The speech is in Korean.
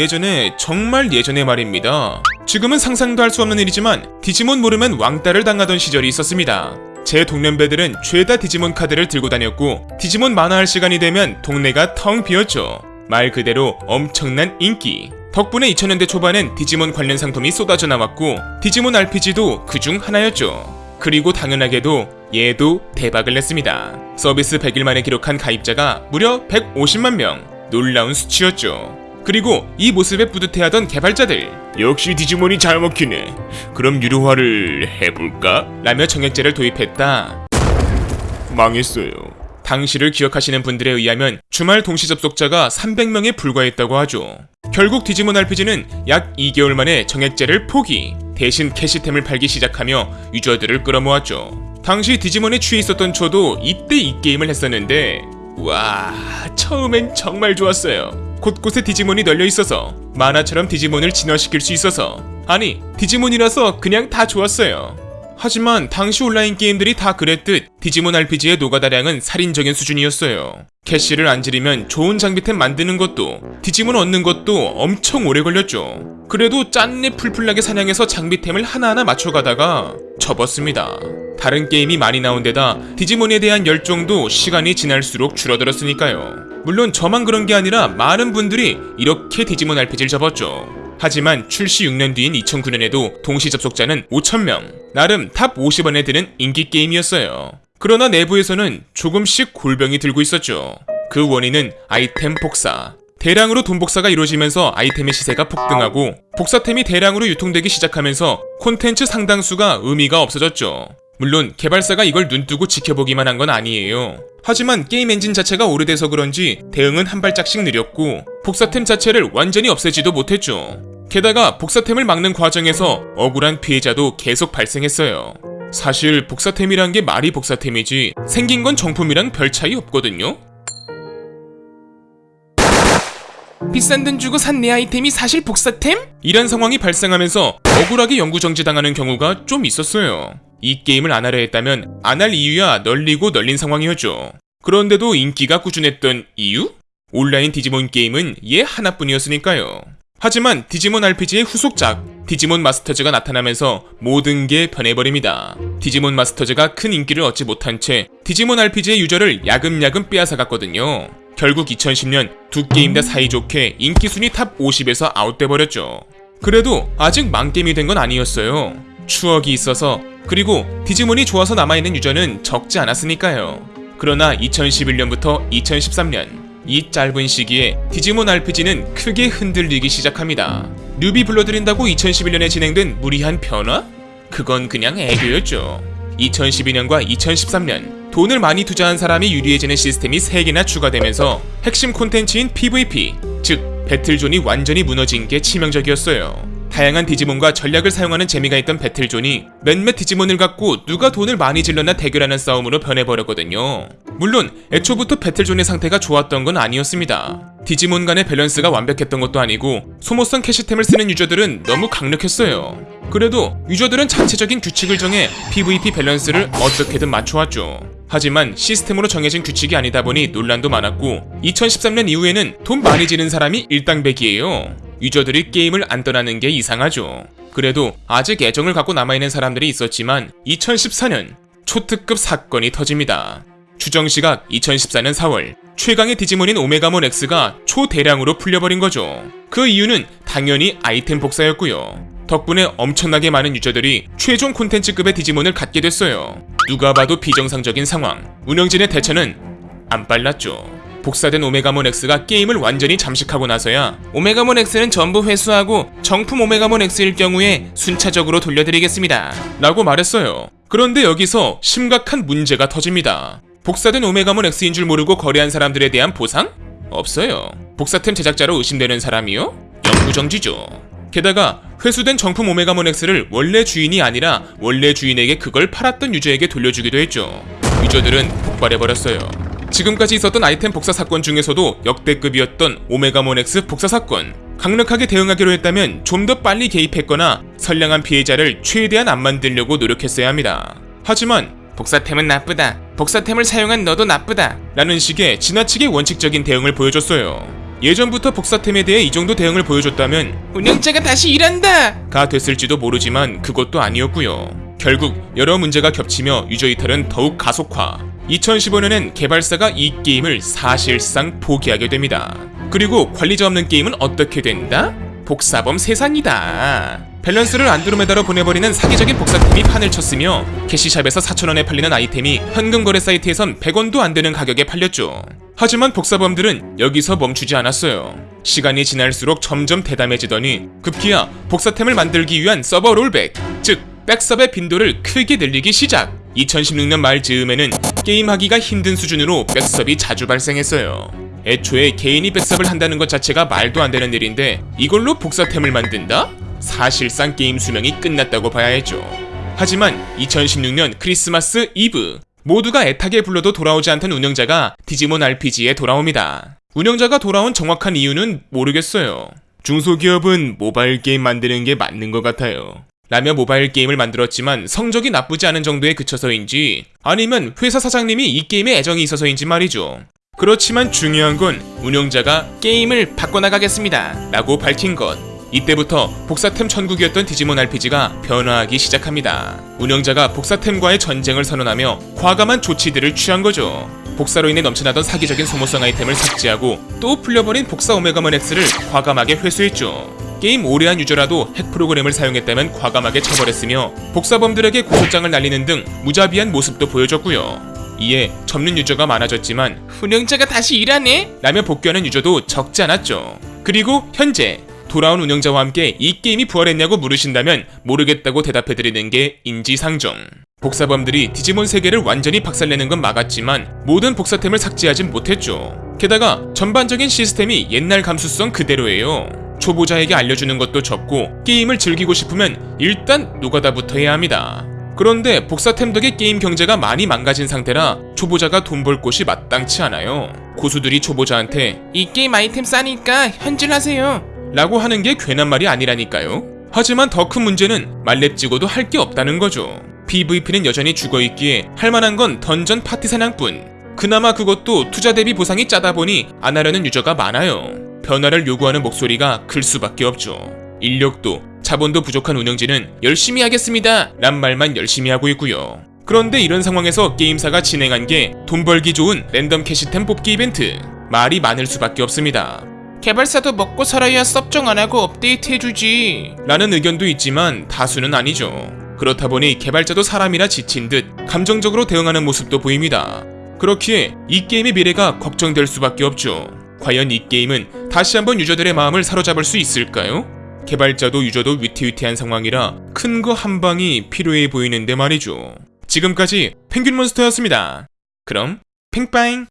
예전에 정말 예전의 말입니다. 지금은 상상도 할 수 없는 일이지만 디지몬 모르면 왕따를 당하던 시절이 있었습니다. 제 동년배들은 죄다 디지몬 카드를 들고 다녔고 디지몬 만화할 시간이 되면 동네가 텅 비었죠. 말 그대로 엄청난 인기. 덕분에 2000년대 초반엔 디지몬 관련 상품이 쏟아져 나왔고 디지몬 RPG도 그중 하나였죠. 그리고 당연하게도 얘도 대박을 냈습니다. 서비스 100일 만에 기록한 가입자가 무려 150만 명. 놀라운 수치였죠. 그리고 이 모습에 뿌듯해하던 개발자들. 역시 디지몬이 잘 먹히네. 그럼 유료화를 해볼까? 라며 정액제를 도입했다. 망했어요. 당시를 기억하시는 분들에 의하면 주말 동시 접속자가 300명에 불과했다고 하죠. 결국 디지몬 RPG는 약 2개월 만에 정액제를 포기 대신 캐시템을 팔기 시작하며 유저들을 끌어모았죠. 당시 디지몬에 취해 있었던 저도 이때 이 게임을 했었는데 와 처음엔 정말 좋았어요 곳곳에 디지몬이 널려 있어서 만화처럼 디지몬을 진화시킬 수 있어서 아니 디지몬이라서 그냥 다 좋았어요. 하지만 당시 온라인 게임들이 다 그랬듯 디지몬 RPG의 노가다량은 살인적인 수준이었어요. 캐시를 안 지르면 좋은 장비템 만드는 것도 디지몬 얻는 것도 엄청 오래 걸렸죠. 그래도 짠내 풀풀나게 사냥해서 장비템을 하나하나 맞춰가다가 접었습니다. 다른 게임이 많이 나온 데다 디지몬에 대한 열정도 시간이 지날수록 줄어들었으니까요. 물론 저만 그런 게 아니라 많은 분들이 이렇게 디지몬 RPG를 접었죠. 하지만 출시 6년 뒤인 2009년에도 동시 접속자는 5,000명. 나름 top 50 안에 드는 인기 게임이었어요. 그러나 내부에서는 조금씩 골병이 들고 있었죠. 그 원인은 아이템 복사. 대량으로 돈 복사가 이루어지면서 아이템의 시세가 폭등하고 복사템이 대량으로 유통되기 시작하면서 콘텐츠 상당수가 의미가 없어졌죠. 물론 개발사가 이걸 눈뜨고 지켜보기만 한 건 아니에요. 하지만 게임 엔진 자체가 오래돼서 그런지 대응은 한 발짝씩 느렸고 복사템 자체를 완전히 없애지도 못했죠. 게다가 복사템을 막는 과정에서 억울한 피해자도 계속 발생했어요. 사실 복사템이란 게 말이 복사템이지 생긴 건 정품이랑 별 차이 없거든요. 비싼 돈 주고 산 내 아이템이 사실 복사템? 이런 상황이 발생하면서 억울하게 영구정지당하는 경우가 좀 있었어요. 이 게임을 안 하려 했다면 안 할 이유야 널리고 널린 상황이었죠. 그런데도 인기가 꾸준했던 이유? 온라인 디지몬 게임은 얘 하나뿐이었으니까요. 하지만 디지몬 RPG의 후속작 디지몬 마스터즈가 나타나면서 모든 게 변해버립니다. 디지몬 마스터즈가 큰 인기를 얻지 못한 채 디지몬 RPG의 유저를 야금야금 빼앗아갔거든요. 결국 2010년 두 게임 다 사이좋게 인기 순위 top 50에서 아웃돼버렸죠. 그래도 아직 망게임이 된 건 아니었어요. 추억이 있어서 그리고 디지몬이 좋아서 남아있는 유저는 적지 않았으니까요. 그러나 2011년부터 2013년 이 짧은 시기에 디지몬 RPG는 크게 흔들리기 시작합니다. 뉴비 불러들인다고 2011년에 진행된 무리한 변화? 그건 그냥 애교였죠. 2012년과 2013년 돈을 많이 투자한 사람이 유리해지는 시스템이 3개나 추가되면서 핵심 콘텐츠인 PVP, 즉 배틀존이 완전히 무너진 게 치명적이었어요. 다양한 디지몬과 전략을 사용하는 재미가 있던 배틀존이 몇몇 디지몬을 갖고 누가 돈을 많이 질러나 대결하는 싸움으로 변해버렸거든요. 물론 애초부터 배틀존의 상태가 좋았던 건 아니었습니다. 디지몬 간의 밸런스가 완벽했던 것도 아니고 소모성 캐시템을 쓰는 유저들은 너무 강력했어요. 그래도 유저들은 자체적인 규칙을 정해 PVP 밸런스를 어떻게든 맞춰왔죠. 하지만 시스템으로 정해진 규칙이 아니다 보니 논란도 많았고 2013년 이후에는 돈 많이 지르는 사람이 일당백이에요. 유저들이 게임을 안 떠나는 게 이상하죠. 그래도 아직 애정을 갖고 남아있는 사람들이 있었지만 2014년 초특급 사건이 터집니다. 추정 시각 2014년 4월 최강의 디지몬인 오메가몬 X가 초대량으로 풀려버린 거죠. 그 이유는 당연히 아이템 복사였고요. 덕분에 엄청나게 많은 유저들이 최종 콘텐츠급의 디지몬을 갖게 됐어요. 누가 봐도 비정상적인 상황. 운영진의 대처는 안 빨랐죠. 복사된 오메가몬 X가 게임을 완전히 잠식하고 나서야 오메가몬 X는 전부 회수하고 정품 오메가몬 X일 경우에 순차적으로 돌려드리겠습니다. 라고 말했어요. 그런데 여기서 심각한 문제가 터집니다. 복사된 오메가몬 X인 줄 모르고 거래한 사람들에 대한 보상? 없어요. 복사템 제작자로 의심되는 사람이요? 영구정지죠. 게다가 회수된 정품 오메가몬 X를 원래 주인이 아니라 원래 주인에게 그걸 팔았던 유저에게 돌려주기도 했죠. 유저들은 폭발해버렸어요. 지금까지 있었던 아이템 복사 사건 중에서도 역대급이었던 오메가몬 X 복사 사건. 강력하게 대응하기로 했다면 좀 더 빨리 개입했거나 선량한 피해자를 최대한 안 만들려고 노력했어야 합니다. 하지만 복사템은 나쁘다. 복사템을 사용한 너도 나쁘다. 라는 식의 지나치게 원칙적인 대응을 보여줬어요. 예전부터 복사템에 대해 이 정도 대응을 보여줬다면 운영자가 다시 일한다! 가 됐을지도 모르지만 그것도 아니었고요. 결국 여러 문제가 겹치며 유저 이탈은 더욱 가속화. 2015년엔 개발사가 이 게임을 사실상 포기하게 됩니다. 그리고 관리자 없는 게임은 어떻게 된다? 복사범 세상이다. 밸런스를 안드로메다로 보내버리는 사기적인 복사템이 판을 쳤으며 캐시샵에서 4,000원에 팔리는 아이템이 현금 거래 사이트에선 100원도 안 되는 가격에 팔렸죠. 하지만 복사범들은 여기서 멈추지 않았어요. 시간이 지날수록 점점 대담해지더니 급기야 복사템을 만들기 위한 서버 rollback, 즉 백섭의 빈도를 크게 늘리기 시작. 2016년 말 즈음에는 게임하기가 힘든 수준으로 백섭이 자주 발생했어요. 애초에 개인이 백섭을 한다는 것 자체가 말도 안 되는 일인데 이걸로 복사템을 만든다? 사실상 게임 수명이 끝났다고 봐야 했죠. 하지만 2016년 크리스마스 이브 모두가 애타게 불러도 돌아오지 않던 운영자가 디지몬 RPG에 돌아옵니다. 운영자가 돌아온 정확한 이유는 모르겠어요. 중소기업은 모바일 게임 만드는 게 맞는 것 같아요. 라며 모바일 게임을 만들었지만 성적이 나쁘지 않은 정도에 그쳐서인지 아니면 회사 사장님이 이 게임에 애정이 있어서인지 말이죠. 그렇지만 중요한 건 운영자가 게임을 바꿔나가겠습니다. 라고 밝힌 것. 이때부터 복사템 천국이었던 디지몬 RPG가 변화하기 시작합니다. 운영자가 복사템과의 전쟁을 선언하며 과감한 조치들을 취한 거죠. 복사로 인해 넘쳐나던 사기적인 소모성 아이템을 삭제하고 또 풀려버린 복사 오메가몬 X를 과감하게 회수했죠. 게임 오래한 유저라도 핵 프로그램을 사용했다면 과감하게 처벌했으며 복사범들에게 고소장을 날리는 등 무자비한 모습도 보여줬고요. 이에 접는 유저가 많아졌지만 운영자가 다시 일하네? 라며 복귀하는 유저도 적지 않았죠. 그리고 현재 돌아온 운영자와 함께 이 게임이 부활했냐고 물으신다면 모르겠다고 대답해드리는 게 인지상정. 복사범들이 디지몬 세계를 완전히 박살내는 건 막았지만 모든 복사템을 삭제하진 못했죠. 게다가 전반적인 시스템이 옛날 감수성 그대로예요. 초보자에게 알려주는 것도 적고 게임을 즐기고 싶으면 일단 노가다부터 해야 합니다. 그런데 복사템 덕에 게임 경제가 많이 망가진 상태라 초보자가 돈 벌 곳이 마땅치 않아요. 고수들이 초보자한테 이 게임 아이템 싸니까 현질하세요 라고 하는 게 괜한 말이 아니라니까요. 하지만 더 큰 문제는 만렙 찍어도 할 게 없다는 거죠. PVP는 여전히 죽어있기에 할 만한 건 던전 파티 사냥뿐. 그나마 그것도 투자 대비 보상이 짜다 보니 안 하려는 유저가 많아요. 변화를 요구하는 목소리가 클 수밖에 없죠. 인력도 자본도 부족한 운영진은 열심히 하겠습니다 란 말만 열심히 하고 있고요. 그런데 이런 상황에서 게임사가 진행한 게 돈 벌기 좋은 랜덤 캐시템 뽑기 이벤트. 말이 많을 수밖에 없습니다. 개발사도 먹고 살아야 섭정 안 하고 업데이트 해주지. 라는 의견도 있지만 다수는 아니죠. 그렇다 보니 개발자도 사람이라 지친 듯 감정적으로 대응하는 모습도 보입니다. 그렇기에 이 게임의 미래가 걱정될 수밖에 없죠. 과연 이 게임은 다시 한번 유저들의 마음을 사로잡을 수 있을까요? 개발자도 유저도 위태위태한 상황이라 큰 거 한 방이 필요해 보이는데 말이죠. 지금까지 펭귄몬스터였습니다. 그럼 팽빠잉!